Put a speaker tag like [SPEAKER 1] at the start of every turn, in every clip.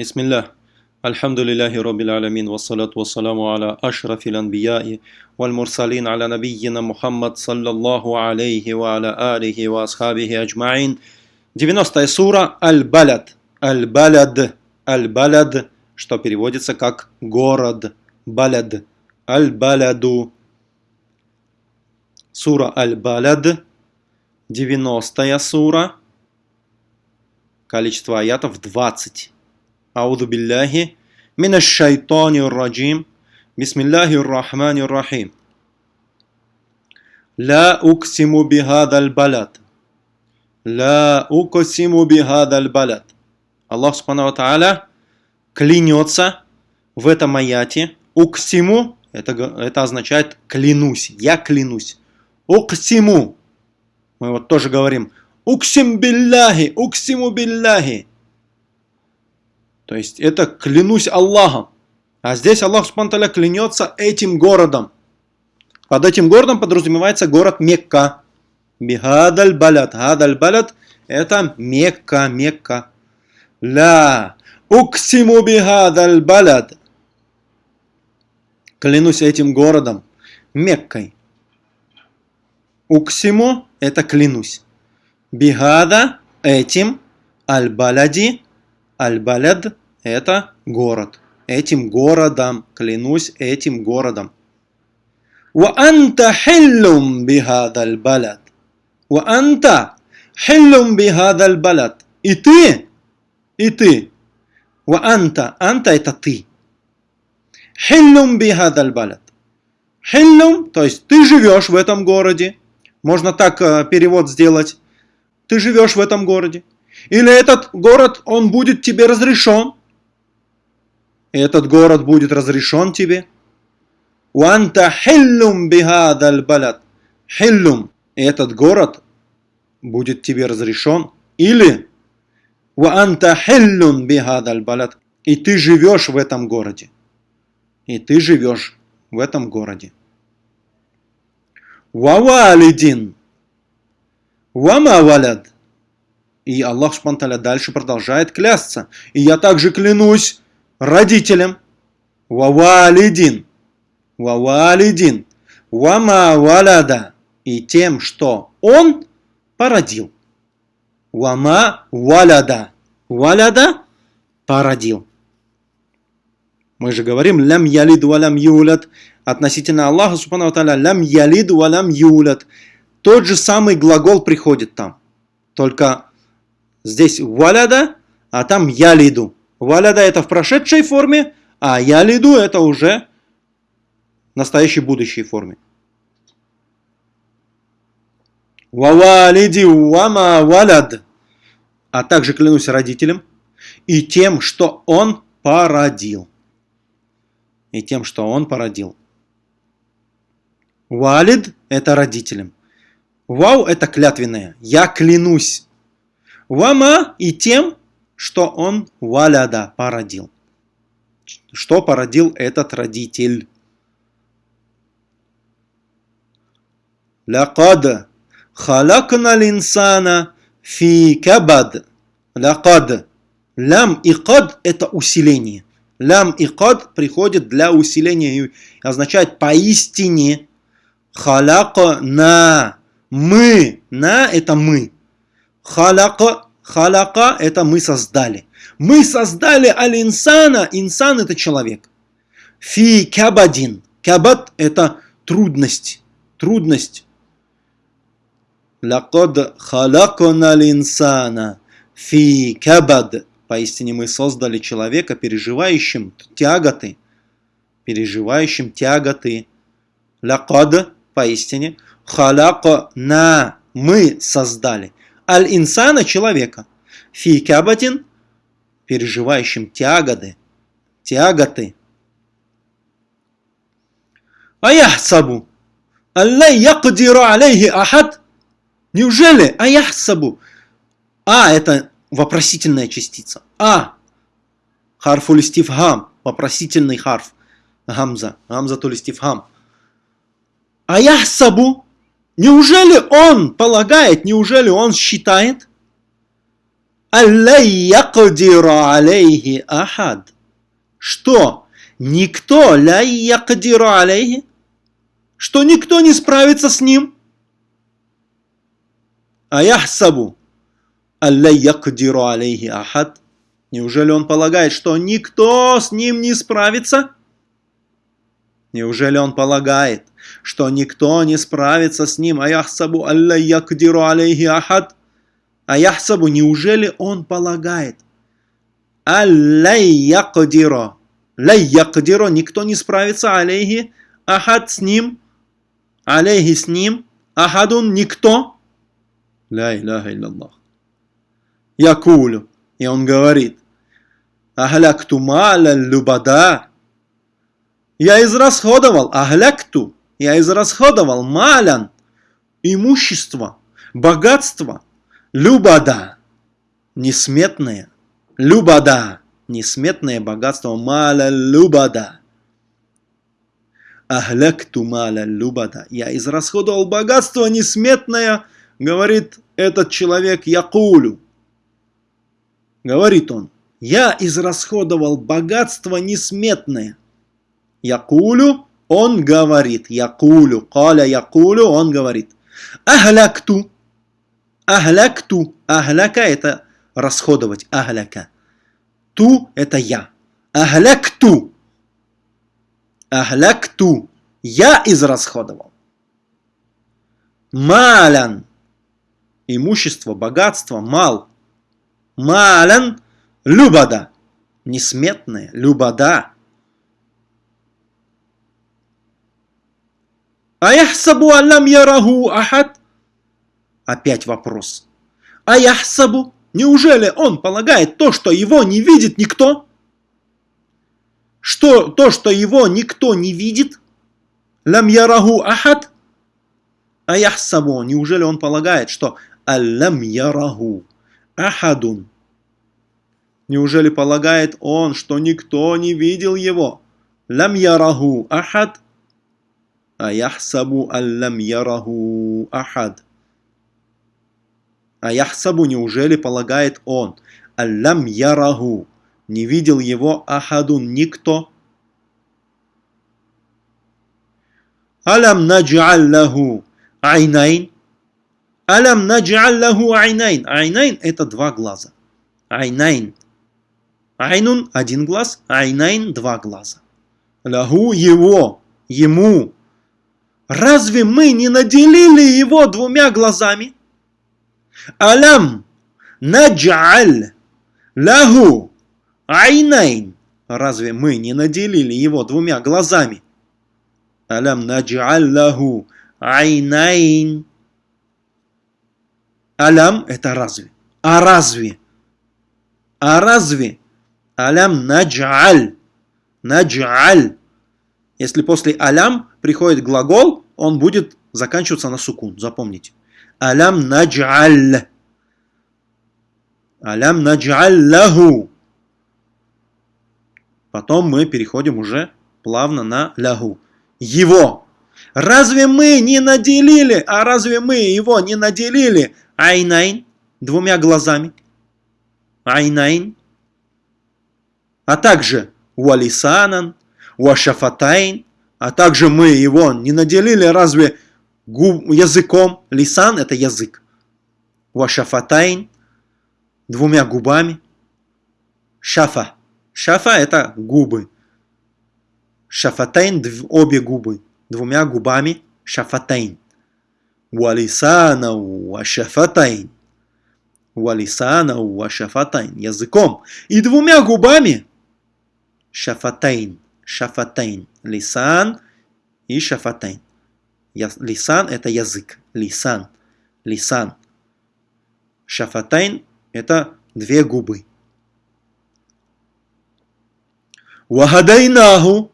[SPEAKER 1] Бисмиллах. Альхамдулиллахи Роббил Алямин, вассалату вассаламу аля ашрафил анбияи, валь мурсалин аля набийина Мухаммад, саллаллаху алейхи ва аля алихи ва асхабихи аджмаин. 90 сура "Аль-Балад". Аль-Балад. Аль-Балад. что переводится как город. Балад. Аль-Баладу. Сура Аль-Балад. 90 сура. Количество аятов 20. أعوذ بالله من الشيطان الرجيم بسم الله الرحمن الرحيم لا أقسم بهذا البلد لا أقسم بهذا البلد Аллах Субхану Ва Тааля клянется в этом аяте. Уксиму это, это означает клянусь, я клянусь. Уксиму. Мы вот тоже говорим Уксим билляхи, уксиму билляхи. То есть это клянусь Аллахом. А здесь Аллах Субтитры клянется этим городом. Под этим городом подразумевается город Мекка. Бихадаль балят. Хадаль балят это Мекка, Мекка. Ла уксиму бихадаль балят. Клянусь этим городом, Меккой. Уксиму это клянусь. Бихада этим, аль-баляди, аль-баляд это город. Этим городом, клянусь этим городом. Хиллум бихадаль балад. Ва анта хиллум бихадаль балад. И ты, и ты. Ва анта, анта это ты. Хиллум бихадаль балад. Хиллум, то есть ты живешь в этом городе. Можно так э, перевод сделать. Ты живешь в этом городе. Или этот город, он будет тебе разрешен этот город будет разрешен тебе. Уанта хиллум бихадаль балад. Хиллум. Этот город будет тебе разрешен. Или Уанта хиллун бихадаль балад. И ты живешь в этом городе. И ты живешь в этом городе. Вавалидин. Вама валяд. И Аллах Субтитры дальше продолжает клясться. И я также клянусь родителям. Вавалидин. Вавалидин. Вама валяда. И тем, что он породил. Вама валяда. Валяда породил. Мы же говорим лям ялид валям юлят. Относительно Аллаха, субхану та'аля, лям ялид валям юлят. Тот же самый глагол приходит там. Только здесь валяда, а там ялиду. Валяда это в прошедшей форме, а я лиду это уже в настоящей будущей форме. Вавалиди вама валяд. А также клянусь родителям и тем, что он породил. И тем, что он породил. Валид – это родителям. Вау – это клятвенное. Я клянусь. Вама и тем, что он валяда породил. Что породил этот родитель? Лакад халакна линсана фи кабад. Лакад. Лям и кад это усиление. Лям и кад приходит для усиления и означает поистине. Халяка на. Мы. На это мы. Халяка Халяка – это мы создали. Мы создали аль-инсана. Инсан – это человек. Фи кабадин. Кабад – это трудность. Трудность. Лакад халакона инсана фи кабад. Поистине мы создали человека, переживающим тяготы. Переживающим тяготы. Лакад, поистине. Халяка на. Мы создали аль-инсана человека. Фи кабатин, переживающим тяготы, тяготы. Аяхсабу, аллай якдиру алейхи ахад. Неужели аяхсабу? А, это вопросительная частица. А, харфуль стифхам, вопросительный харф. Гамза, гамза то стифхам. Аяхсабу, Неужели он полагает, неужели он считает, алейхи ахад. Что? Никто алейхи? Что никто не справится с ним? А яхсабу алейхи ахад. Неужели он полагает, что никто с ним не справится? Неужели он полагает, что никто не справится с ним? Аяхсабу алла якдиру алейхи ахад. Аяхсабу, неужели он полагает? Алла якдиру. Ла якдиру, никто не справится алейхи ахад с ним. Алейхи с ним. Ахадун никто. Ля иляха илляллах. Якулю. И он говорит. Ахлякту маля любада. Я израсходовал, ахлякту, я израсходовал малян, имущество, богатство, любада, несметное, любада, несметное богатство, маля любада. Ахлякту маля любада. Я израсходовал богатство несметное, говорит этот человек Якулю. Говорит он, я израсходовал богатство несметное. Якулю, он говорит. Якулю, каля якулю, он говорит. Ахлякту. Ахлякту. Ахляка это расходовать. Ахляка. Ту это я. Ахлякту. Ахлякту. Я израсходовал. Малян. Имущество, богатство, мал. Малян. Любада. Несметное. Любада. Аяхсабу аллам яраху ахад? Опять вопрос. Аяхсабу? Неужели он полагает то, что его не видит никто? Что то, что его никто не видит? Лам яраху ахад? Аяхсабу? Неужели он полагает, что аллам яраху ахадун? Неужели полагает он, что никто не видел его? Лам яраху ахад? Аяхсабу аллам яраху ахад. Аяхсабу неужели полагает он? Аллам яраху. Не видел его ахадун никто. ألم نجعل له عينين. ألم نجعل له عينين. عينين это два глаза. عينين. عين один глаз, عينين два глаза. له его, ему Разве мы не наделили его двумя глазами? ألم نجعل له عينين. Разве мы не наделили его двумя глазами? ألم نجعل له عينين. ألم это разве? А разве? А разве? ألم نجعل. نجعل. Если после ألم приходит глагол, он будет заканчиваться на сукун. Запомните. ألم نجعل. ألم نجعل له. Потом мы переходим уже плавно на له. Его. Разве мы не наделили, а разве мы его не наделили عينين двумя глазами? عينين. А также ولسانا، وشفتين, а также мы его не наделили разве губ, языком? لسان – это язык. Вашафатайн – двумя губами. Шафа. Шафа – это губы. Шафатайн – обе губы. Двумя губами. Шафатайн. Валисана вашафатайн. Валисана вашафатайн. Языком. И двумя губами. Шафатайн шафатайн. Лисан и шафатайн. Лисан – это язык. Лисан. Лисан. Шафатайн – это две губы. Вахадайнаху.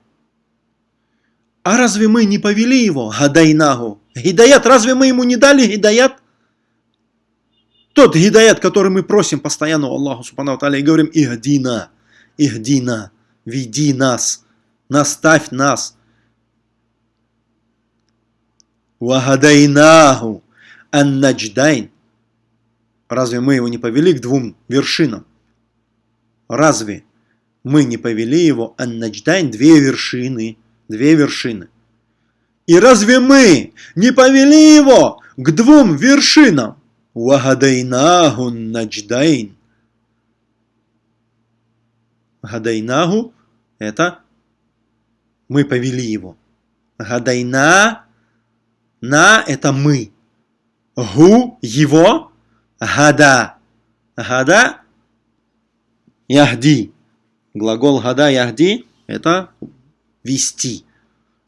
[SPEAKER 1] А разве мы не повели его? Хадайнаху. Гидаят, разве мы ему не дали гидаят? Тот гидаят, который мы просим постоянно у Аллаха Субхану и говорим Ихдина, Ихдина, веди нас наставь нас. Вахадайнаху ан-надждайн. Разве мы его не повели к двум вершинам? Разве мы не повели его Ан-Надждайн две вершины? Две вершины. И разве мы не повели его к двум вершинам? Вагадайнаху надждайн. Гадайнаху – это мы повели его. Гадайна – на – это мы. Гу – его. Гада. Гада – яхди. Глагол гада яхди – это вести.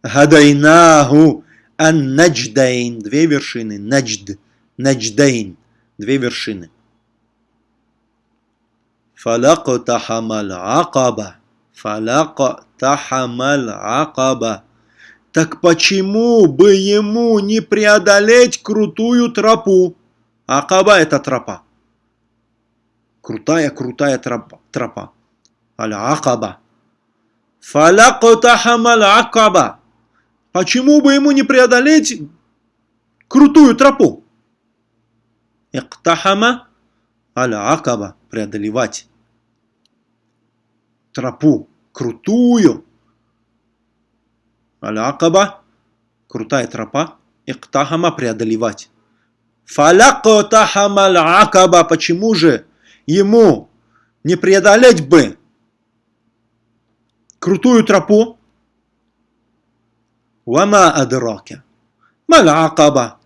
[SPEAKER 1] Гадайнаху ан-надждайн. Две вершины. Наджд. Надждайн. Две вершины. Фалактахамал акаба. Фалактахамал акаба. Так почему бы ему не преодолеть крутую тропу? Акаба это тропа. Крутая-крутая тропа. тропа. Аль-Акаба. Фалактахамал акаба. Почему бы ему не преодолеть крутую тропу? Иктахама аль-акаба – преодолевать тропу крутую. Аль-акаба – крутая тропа. Иктахама – преодолевать. Фалактахама аль-акаба – почему же ему не преодолеть бы крутую тропу? Вама адрака. Маль-акаба.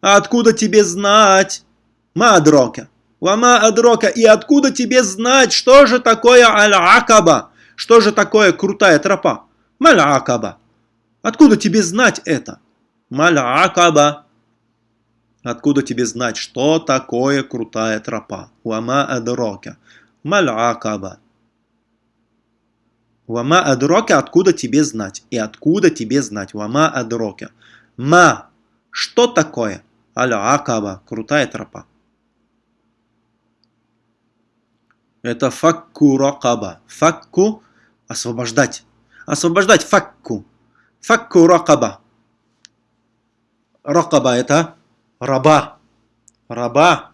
[SPEAKER 1] А откуда тебе знать? Ма адрака. Вама адрока. И откуда тебе знать, что же такое аль-акаба? Что же такое крутая тропа? Маль-акаба. Откуда тебе знать это? Маль-акаба. Откуда тебе знать, что такое крутая тропа? Вама адрока. Маль-акаба. Вама адрока, откуда тебе знать? И откуда тебе знать? Вама адрока. Ма. Что такое? Аль-акаба. Крутая тропа. Это факку ракаба. Факку – освобождать. Освобождать факку. Факку ракаба. Ракаба – это раба. Раба.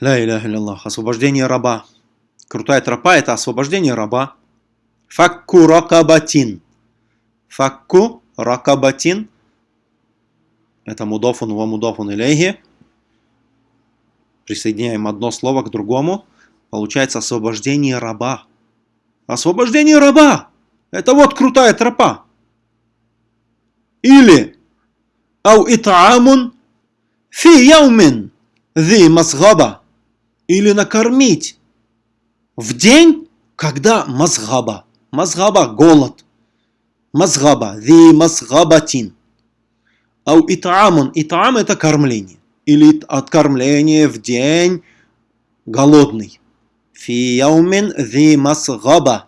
[SPEAKER 1] Ля иляха Аллах. Освобождение раба. Крутая тропа – это освобождение раба. Факку ракабатин. Факку ракабатин. Это мудофун ва мудофун илейхи. Присоединяем одно слово к другому. Получается освобождение раба. Освобождение раба! Это вот крутая тропа. Или Ау итаамун фи яумин зи масгаба. Или накормить в день, когда мазгаба. Мазгаба – голод. Мазгаба – зи мазгабатин. Ау итаамун. Итаам – это кормление или откормление в день голодный. Фи яумин зи масгаба.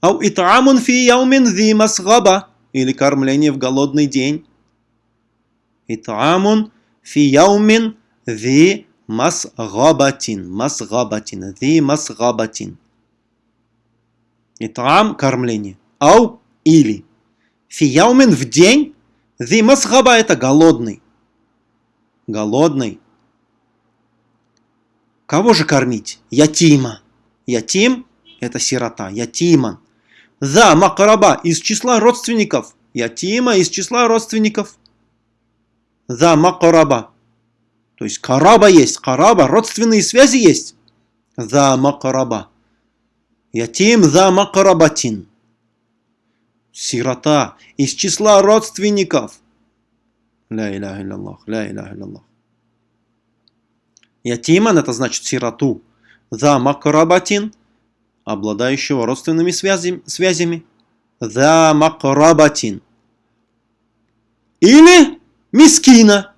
[SPEAKER 1] Ау итамун фи яумин зи масгаба. Или кормление в голодный день. Итамун фи яумин зи масгабатин. Масгабатин. Зи масгабатин. Итам – кормление. Ау – или. Фи яумин в день. Зи масгаба – это голодный голодный. Кого же кормить? Ятима. Ятим – это сирота. Ятиман. За макраба из числа родственников. Ятима из числа родственников. За макраба. То есть караба есть. Караба. Родственные связи есть. За макраба. Ятим за макрабатин. Сирота из числа родственников. Ля иляха илляллах, ля иляха илляллах. Ятиман это значит сироту. За макрабатин, обладающего родственными связями. связями. За макрабатин. Или мискина,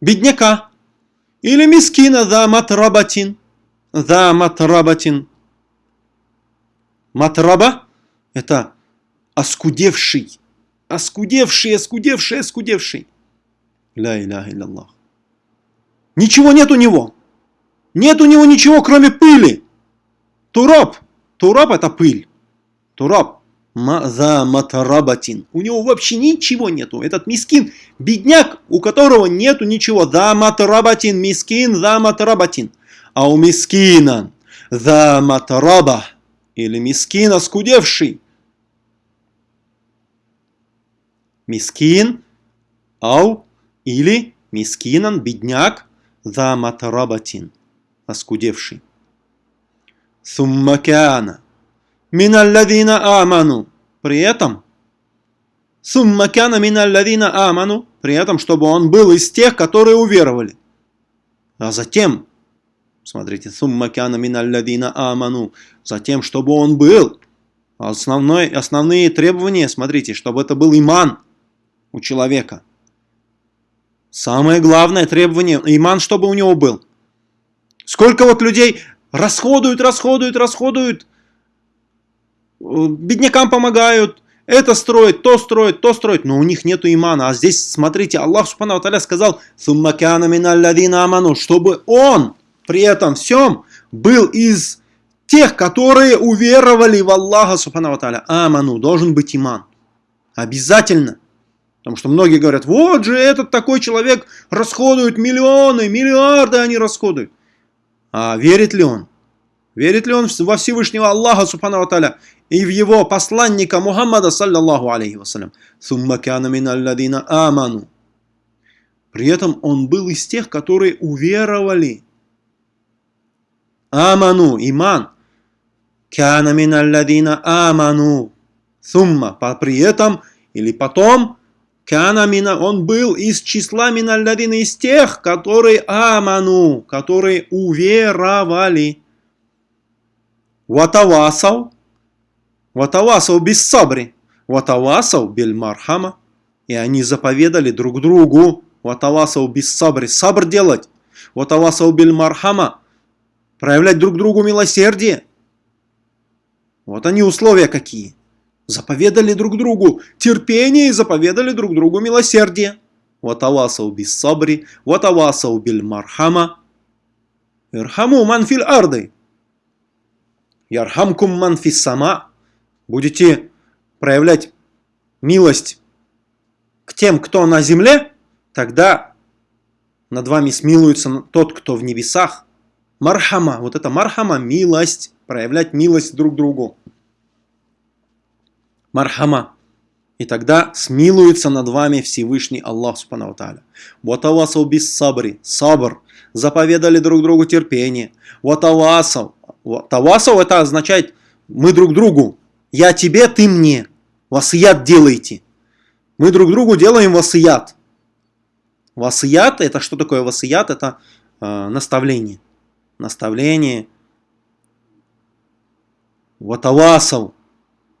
[SPEAKER 1] бедняка. Или мискина за матрабатин. За матрабатин. Матраба – это оскудевший, оскудевший, оскудевший, оскудевший. Ля иляха илляллах. Ничего нет у него. Нет у него ничего, кроме пыли. Тураб. Тураб это пыль. Тураб. за матарабатин. У него вообще ничего нету. Этот мискин, бедняк, у которого нету ничего. За матарабатин, мискин, за матарабатин. А у мискина за матараба или мискина скудевший. Мискин, ау, или мискинан, бедняк, за матарабатин, оскудевший. Суммакяна. Миналладина аману. При этом Суммакяна миналладина аману. При этом, чтобы он был из тех, которые уверовали. А затем, смотрите, суммакяна миналладина аману. Затем, чтобы он был. Основной, основные требования, смотрите, чтобы это был иман у человека. Самое главное требование, иман, чтобы у него был. Сколько вот людей расходуют, расходуют, расходуют, э, беднякам помогают, это строит, то строит, то строит, но у них нету имана. А здесь, смотрите, Аллах Субхану Таля сказал, аману, чтобы он при этом всем был из тех, которые уверовали в Аллаха Субхану Таля. Аману, должен быть иман. Обязательно. Потому что многие говорят, вот же этот такой человек расходует миллионы, миллиарды они расходуют. А верит ли он? Верит ли он во Всевышнего Аллаха, Субхану Таля, и в его посланника Мухаммада, саллаллаху алейхи вассалям? Аману. При этом он был из тех, которые уверовали. Аману, иман. Кяна аману. Сумма, при этом или потом Кана мина, он был из числа миналладина, из тех, которые аману, которые уверовали. Ватавасау, ватавасау без сабри, ватавасау бель мархама. И они заповедали друг другу, ватавасау без сабри, сабр делать, ватавасау бель мархама, проявлять друг другу милосердие. Вот они условия какие заповедали друг другу терпение и заповедали друг другу милосердие. Ватавасау бис сабри, ватавасау биль мархама. Ирхаму манфиль арды. Ярхамкум манфис сама. Будете проявлять милость к тем, кто на земле, тогда над вами смилуется тот, кто в небесах. Мархама, вот это мархама, милость, проявлять милость друг другу мархама. И тогда смилуется над вами Всевышний Аллах Субхану Тааля. Ватавасау бис сабри, сабр, заповедали друг другу терпение. Ватавасау, тавасау это означает мы друг другу, я тебе, ты мне. Васият делайте. Мы друг другу делаем васият. Васият, это что такое васият? Это э, наставление. Наставление. Ватавасау.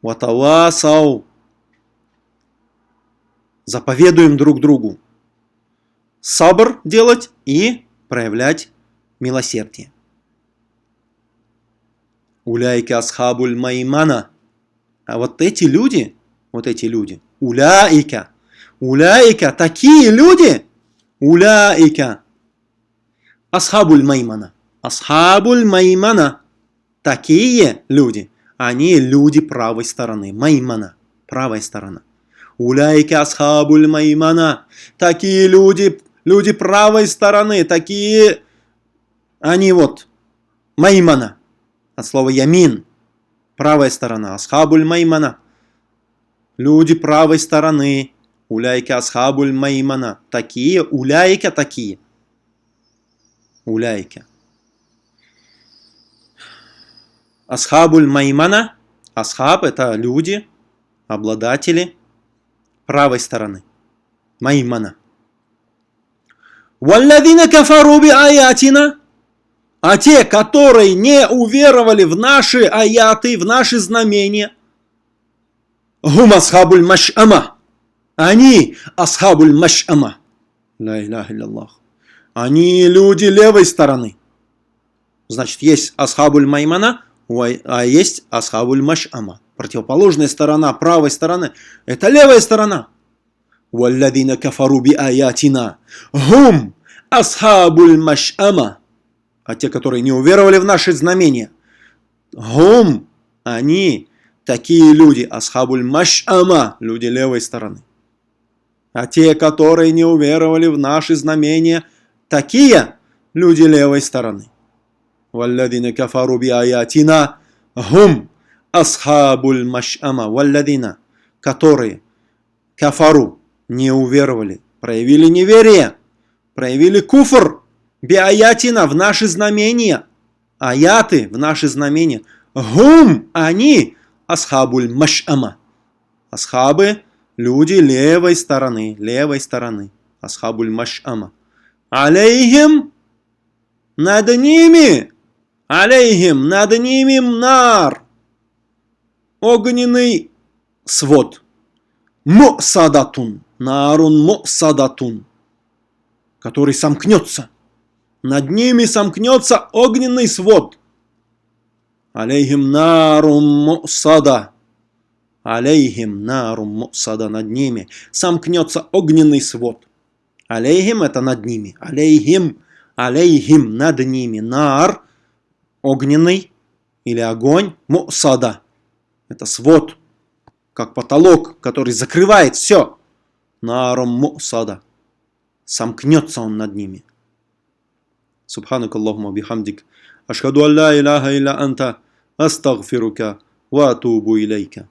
[SPEAKER 1] Ватавасау. Заповедуем друг другу. Сабр делать и проявлять милосердие. Уляйка асхабуль маймана. А вот эти люди, вот эти люди, уляйка, уляйка, такие люди, уляйка, асхабуль маймана, асхабуль маймана, такие люди – они люди правой стороны. Маймана. Правая сторона. Уляйки асхабуль маймана. Такие люди, люди правой стороны. Такие, они вот, маймана. От слова ямин. Правая сторона. Асхабуль маймана. Люди правой стороны. Уляйки асхабуль маймана. Такие, уляйка такие. Уляйка. Асхабуль Маймана. Асхаб – это люди, обладатели правой стороны. Маймана. Валладина кафаруби аятина. А те, которые не уверовали в наши аяты, в наши знамения. Гум асхабуль маш'ама. Они асхабуль маш'ама. Ла илляха илляллах. Они люди левой стороны. Значит, есть асхабуль маймана, а есть асхабуль маш'ама. Противоположная сторона правой стороны – это левая сторона. Кафару би аятина. Гум асхабуль маш'ама. А те, которые не уверовали в наши знамения. Гум, они Такие люди, асхабуль маш'ама, люди левой стороны. А те, которые не уверовали в наши знамения, такие люди левой стороны. والذين كفروا بآياتنا هم أصحاب المشأمة والذين которые кафару не уверовали, проявили неверие, проявили куфр, биаятина в наши знамения, аяты в наши знамения. Гум, они, асхабуль маш'ама. Асхабы, люди левой стороны, левой стороны. Асхабуль маш'ама. Алейхим, над ними, алейхим, над ними нар. Огненный свод. Мусадатун, нарун мусадатун, который сомкнется. Над ними сомкнется огненный свод. Алейхим нарум мусада. Алейхим нарум мусада над ними. Сомкнется огненный свод. Алейхим это над ними. Алейхим, алейхим над ними. Нар огненный или огонь, мусада. Это свод, как потолок, который закрывает все. Наром мусада. Сомкнется он над ними. Субханак Аллахума бихамдик. Ашхаду алла илляха илля анта. Астагфирука ва атубу илейка.